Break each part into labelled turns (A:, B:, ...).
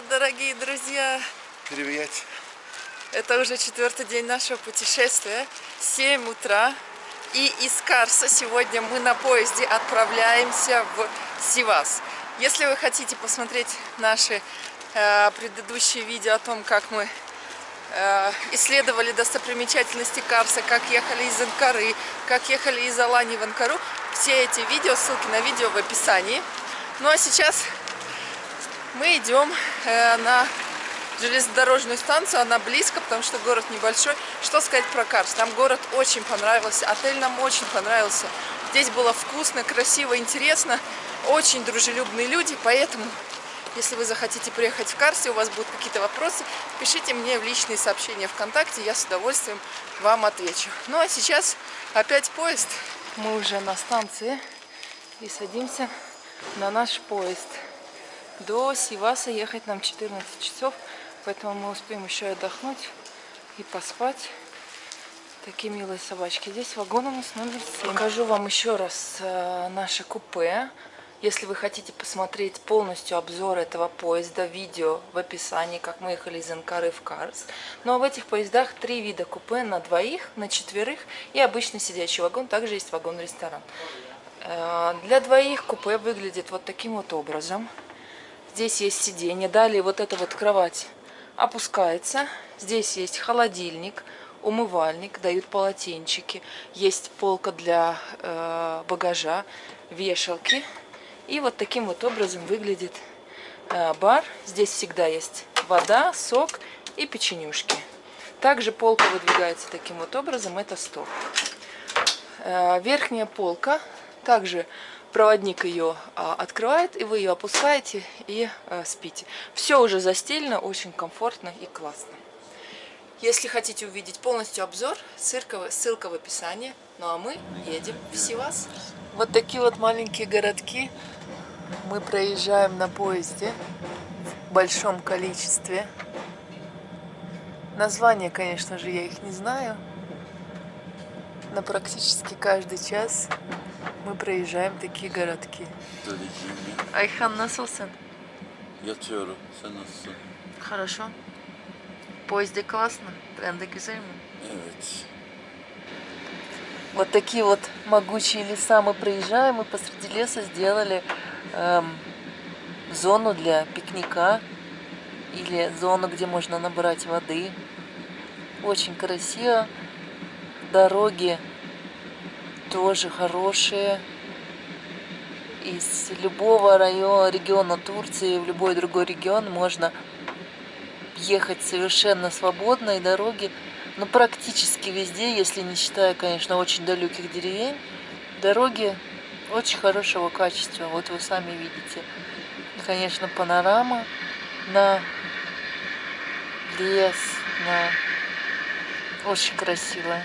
A: Привет, дорогие друзья!
B: Привет!
A: Это уже четвертый день нашего путешествия. 7 утра. И из Карса сегодня мы на поезде отправляемся в Сивас. Если вы хотите посмотреть наши э, предыдущие видео о том, как мы э, исследовали достопримечательности Карса, как ехали из Анкары, как ехали из Алании в Анкару, все эти видео, ссылки на видео в описании. Ну а сейчас мы идем э, на железнодорожную станцию, она близко, потому что город небольшой. Что сказать про Карс? Нам город очень понравился, отель нам очень понравился. Здесь было вкусно, красиво, интересно, очень дружелюбные люди, поэтому, если вы захотите приехать в Карс, и у вас будут какие-то вопросы, пишите мне в личные сообщения ВКонтакте, я с удовольствием вам отвечу. Ну а сейчас опять поезд. Мы уже на станции и садимся на наш поезд. До Сиваса ехать нам 14 часов. Поэтому мы успеем еще отдохнуть и поспать. Такие милые собачки. Здесь вагон у нас номер 7. Покажу вам еще раз э, наше купе. Если вы хотите посмотреть полностью обзор этого поезда, видео в описании, как мы ехали из Анкары в Карс. Но в этих поездах три вида купе на двоих, на четверых и обычный сидячий вагон. Также есть вагон-ресторан. Э, для двоих купе выглядит вот таким вот образом. Здесь есть сиденье. Далее вот эта вот кровать опускается. Здесь есть холодильник, умывальник, дают полотенчики. Есть полка для э, багажа, вешалки. И вот таким вот образом выглядит э, бар. Здесь всегда есть вода, сок и печенюшки. Также полка выдвигается таким вот образом, это стол. Э, верхняя полка также проводник ее а, открывает, и вы ее опускаете и а, спите. Все уже застелено, очень комфортно и классно. Если хотите увидеть полностью обзор, ссылка, в описании. Ну а мы едем в Сивас. Вот такие вот маленькие городки мы проезжаем на поезде в большом количестве. Названия, конечно же, я их не знаю, но практически каждый час мы проезжаем такие городки. Ayhan nasılsın?
B: Yatıyorum. Sen nasılsın?
A: Хорошо. Поезде классно? Тренды güzel mi?
B: Evet.
A: Вот такие вот могучие леса мы проезжаем, и посреди леса сделали эм, зону для пикника или зону, где можно набрать воды. Очень красиво. Дороги тоже хорошие. Из любого района, региона Турции в любой другой регион можно ехать совершенно свободно, и дороги, ну, практически везде, если не считая, конечно, очень далеких деревень, дороги очень хорошего качества. Вот вы сами видите. Конечно, панорама на лес, на очень красивая.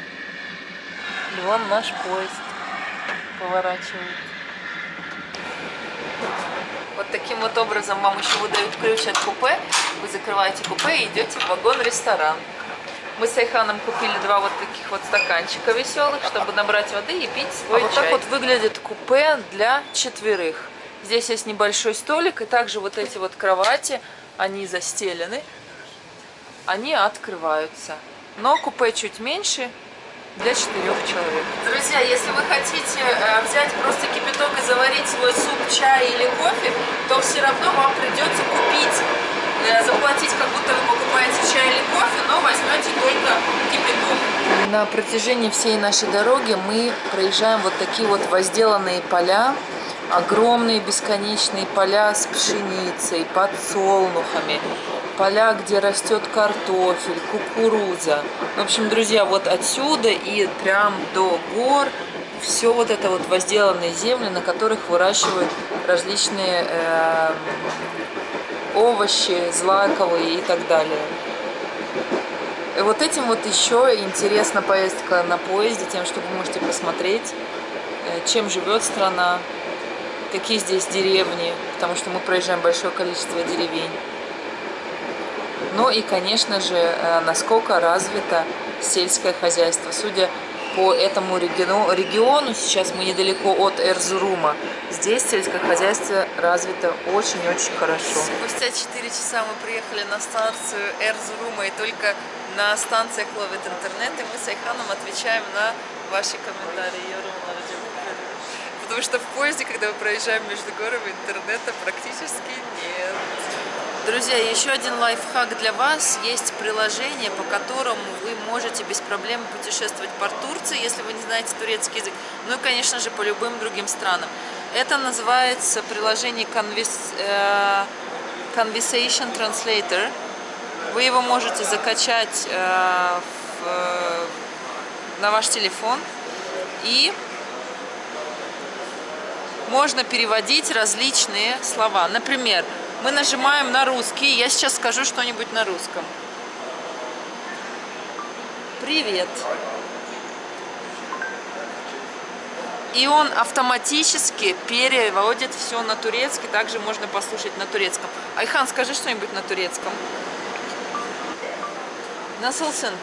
A: И вон наш поезд поворачивает. Вот таким вот образом вам еще выдают ключ от купе. Вы закрываете купе и идете в вагон-ресторан. Мы с Айханом купили два вот таких вот стаканчика веселых, чтобы набрать воды и пить свой а чай. Вот так вот выглядит купе для четверых. Здесь есть небольшой столик, и также вот эти вот кровати, они застелены, они открываются. Но купе чуть меньше, для четырех человек. Друзья, если вы хотите э, взять просто кипяток и заварить свой суп, чай или кофе, то все равно вам придется купить, э, заплатить, как будто вы покупаете чай или кофе, но возьмете только кипяток. На протяжении всей нашей дороги мы проезжаем вот такие вот возделанные поля, огромные бесконечные поля с пшеницей, подсолнухами, поля, где растет картофель, кукуруза. В общем, друзья, вот отсюда и прям до гор все вот это вот возделанные земли, на которых выращивают различные э, овощи, злаковые и так далее. И вот этим вот еще интересна поездка на поезде, тем, что вы можете посмотреть, э, чем живет страна, какие здесь деревни, потому что мы проезжаем большое количество деревень. Ну и, конечно же, э, насколько развито сельское хозяйство. Судя по этому региону, региону. Сейчас мы недалеко от Эрзурума. Здесь сельскохозяйство развито очень-очень хорошо. Спустя 4 часа мы приехали на станцию Эрзурума и только на станциях ловит интернет. И мы с Айханом отвечаем на ваши комментарии. Потому что в поезде, когда мы проезжаем между горами, интернета практически нет. Друзья, еще один лайфхак для вас. Есть приложение, по которому вы можете без проблем путешествовать по Турции, если вы не знаете турецкий язык. Ну и, конечно же, по любым другим странам. Это называется приложение э, Conversation Translator. Вы его можете закачать э, в, на ваш телефон и можно переводить различные слова. Например, мы нажимаем на русский. Я сейчас скажу что-нибудь на русском. Привет. И он автоматически переводит все на турецкий. Также можно послушать на турецком. Айхан, скажи что-нибудь на турецком. Насылсын.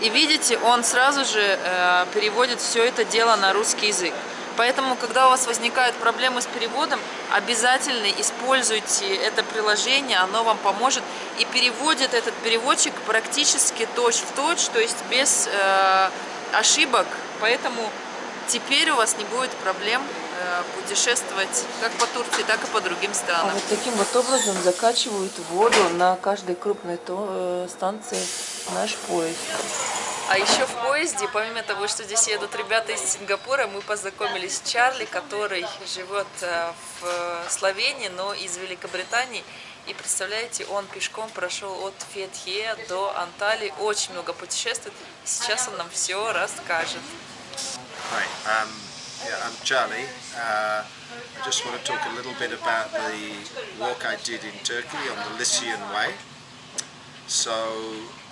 A: И видите, он сразу же э, переводит все это дело на русский язык. Поэтому, когда у вас возникают проблемы с переводом, обязательно используйте это приложение, оно вам поможет и переводит этот переводчик практически точь-в-точь, -точь, то есть без э, ошибок. Поэтому теперь у вас не будет проблем э, путешествовать как по Турции, так и по другим странам. А вот таким вот образом закачивают воду на каждой крупной э, станции наш поезд. А еще в поезде, помимо того, что здесь едут ребята из Сингапура, мы познакомились с Чарли, который живет э, в Словении, но из Великобритании. И представляете, он пешком прошел от Фетхе до Анталии, очень много путешествует. Сейчас он нам все расскажет.
C: Hi, um, yeah, I'm Charlie. Uh, I just want to talk a little bit about the walk I did in Turkey on the Lycian Way. So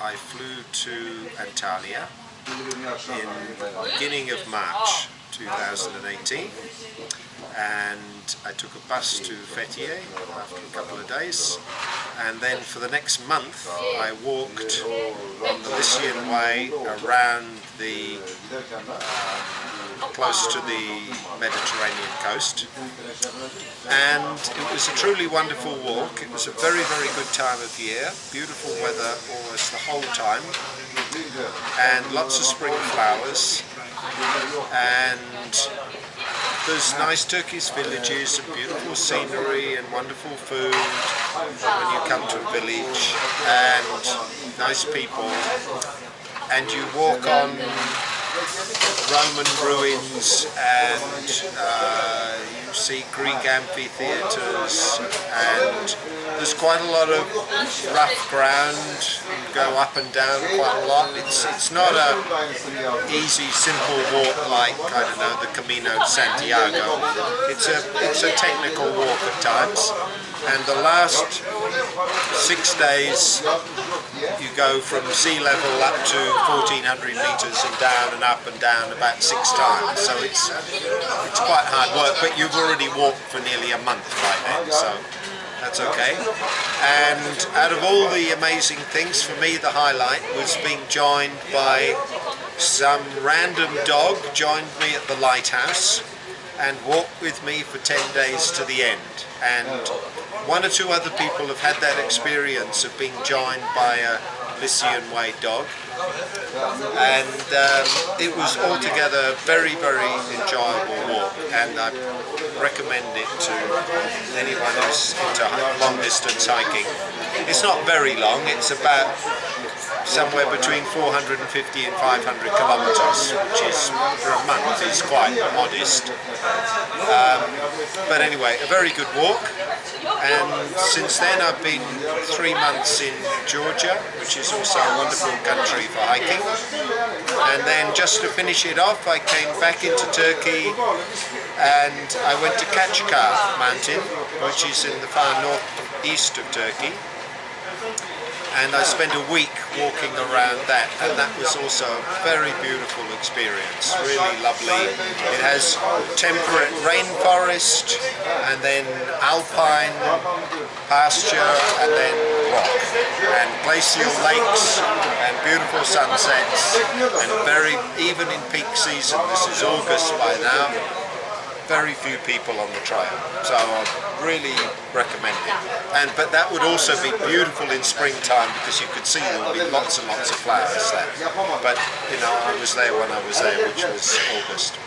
C: I flew to Antalya in the beginning of March 2018 and I took a bus to Fethiye after a couple of days. And then for the next month I walked on the Lycian Way around the uh, close to the Mediterranean coast. And it was a truly wonderful walk. It was a very very good time of year, beautiful weather almost the whole time. And lots of spring flowers. And there's nice Turkish villages and beautiful scenery and wonderful food when you come to a village. And nice people. And you walk on Roman ruins and uh, you see Greek amphitheatres and there's quite a lot of rough ground, you go up and down quite a lot. It's, it's not a easy, simple walk like, I don't know, the Camino de Santiago. It's a, it's a technical walk at times and the last six days you go from sea level up to 1400 meters and down and up and down about six times. So it's it's quite hard work but you've already walked for nearly a month by then so that's okay. And out of all the amazing things for me the highlight was being joined by some random dog joined me at the lighthouse and walked with me for 10 days to the end. And one or two other people have had that experience of being joined by a Lycian Way dog and um, it was altogether a very very enjoyable walk and I recommend it to anyone who's into long distance hiking. It's not very long, it's about somewhere between 450 and 500 kilometers, which is for a month is quite modest. Um, but anyway, a very good walk. And since then I've been three months in Georgia, which is also a wonderful country for hiking. And then just to finish it off, I came back into Turkey and I went to Kachkar mountain, which is in the far northeast of Turkey and I spent a week walking around that, and that was also a very beautiful experience. Really lovely. It has temperate rainforest, and then alpine pasture, and then rock, and glacial lakes, and beautiful sunsets, and very even in peak season. This is August by now very few people on the trail, so I really recommend it. And but that would also be beautiful in springtime because you could see there would be lots and lots of flowers there. But you know, I was there when I was there, which was August.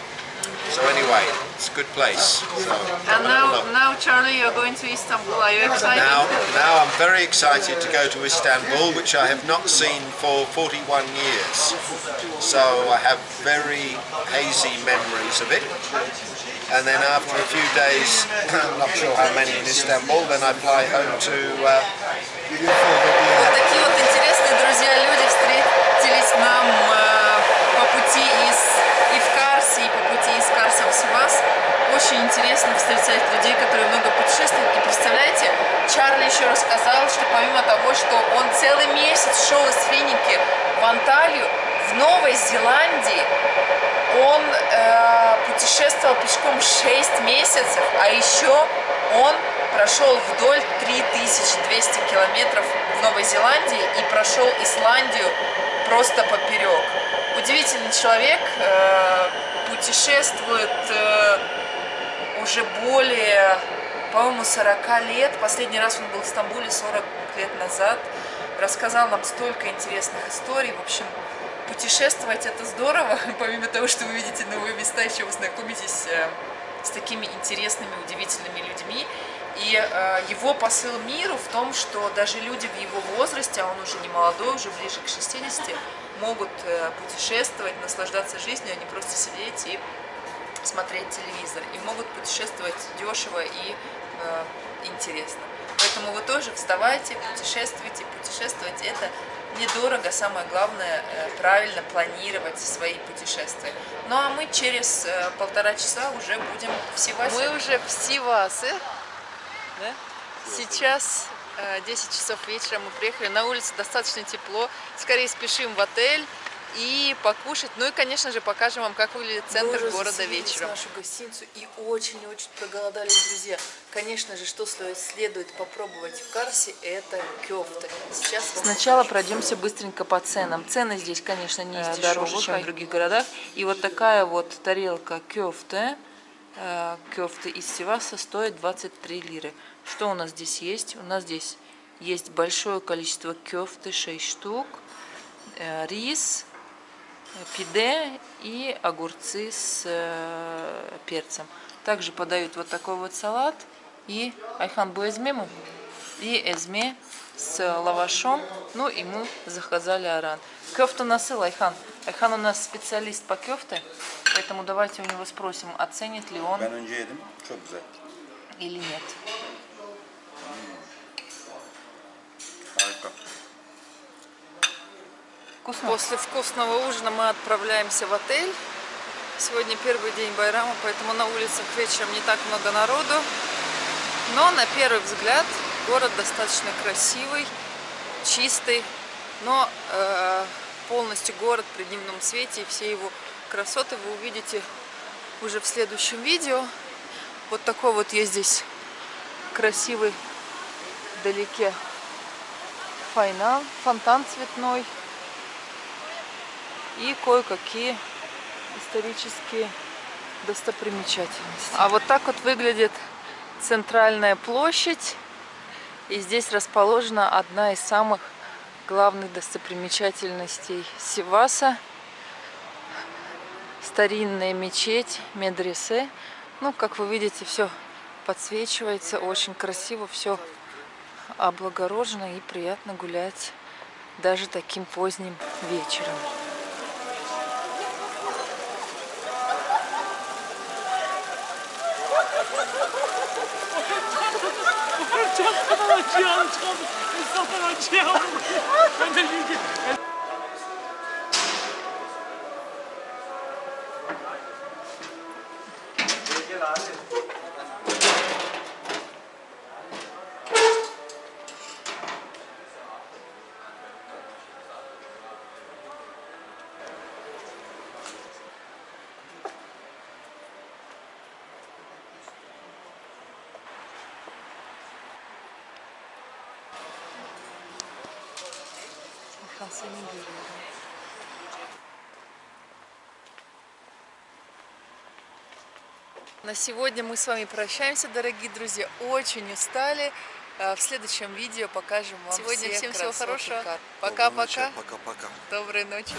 C: So anyway, it's a good place. So
A: And now, now Charlie, you're going to Istanbul. Are you excited?
C: now, now I'm very excited to go to Istanbul, which I have not seen for 41 years. So I have very hazy memories of it. And then after a few days, I'm not sure how many in Istanbul, then I fly home to uh, beautiful
A: Очень интересно встречать людей, которые много путешествуют. И представляете, Чарли еще рассказал, что помимо того, что он целый месяц шел из Финики в Анталию, в Новой Зеландии он э, путешествовал пешком 6 месяцев, а еще он прошел вдоль 3200 километров в Новой Зеландии и прошел Исландию просто поперек. Удивительный человек, э, путешествует э, уже более, по-моему, 40 лет. Последний раз он был в Стамбуле 40 лет назад. Рассказал нам столько интересных историй. В общем, путешествовать это здорово. Помимо того, что вы видите новые места, еще вы знакомитесь э, с такими интересными, удивительными людьми. И э, его посыл миру в том, что даже люди в его возрасте, а он уже не молодой, уже ближе к 60, могут э, путешествовать, наслаждаться жизнью, а не просто сидеть и смотреть телевизор. И могут путешествовать дешево и э, интересно. Поэтому вы тоже вставайте, путешествуйте. Путешествовать это недорого, самое главное э, правильно планировать свои путешествия. Ну а мы через э, полтора часа уже будем в Сивасе. Мы уже в Сивасе. Да? Сейчас э, 10 часов вечера мы приехали. На улице достаточно тепло. Скорее спешим в отель и покушать. Ну и, конечно же, покажем вам, как выглядит центр
D: Мы
A: города вечером.
D: нашу гостиницу и очень-очень проголодались, друзья. Конечно же, что следует попробовать в Карсе, это кёфты. Сейчас
A: Сначала
D: покажу.
A: пройдемся быстренько по ценам. Цены здесь, конечно, не
D: Э,
A: дороже, чем в других городах. И вот такая вот тарелка кёфте, э, кёфты из Севаса стоит 23 лиры. Что у нас здесь есть? У нас здесь есть большое количество кёфты, 6 штук, э, рис, пиде и огурцы с э, перцем. Также подают вот такой вот салат и айхан mi? И эзме с лавашом. Ну и мы заказали аран. Кёфта насыл, Айхан. Айхан у нас специалист по кёфте, поэтому давайте у него спросим, оценит ли он или нет. Вкусно? После вкусного ужина мы отправляемся в отель. Сегодня первый день Байрама, поэтому на улицах вечером не так много народу. Но на первый взгляд город достаточно красивый, чистый. Но э, полностью город при дневном свете и все его красоты вы увидите уже в следующем видео. Вот такой вот есть здесь красивый вдалеке файнал, фонтан цветной и кое-какие исторические достопримечательности. А вот так вот выглядит центральная площадь. И здесь расположена одна из самых главных достопримечательностей Сиваса. Старинная мечеть Медресе. Ну, как вы видите, все подсвечивается, очень красиво, все облагорожено и приятно гулять даже таким поздним вечером.
D: ちょ
A: っとの気温ちょっとの気温
D: На сегодня мы с вами прощаемся, дорогие друзья. Очень устали. Э, В следующем видео покажем вам
A: Сегодня
D: все
A: всем всего
D: красоты
A: хорошего.
D: Кар.
E: Доброй
D: Пока-пока.
E: Пока-пока.
D: Доброй ночи.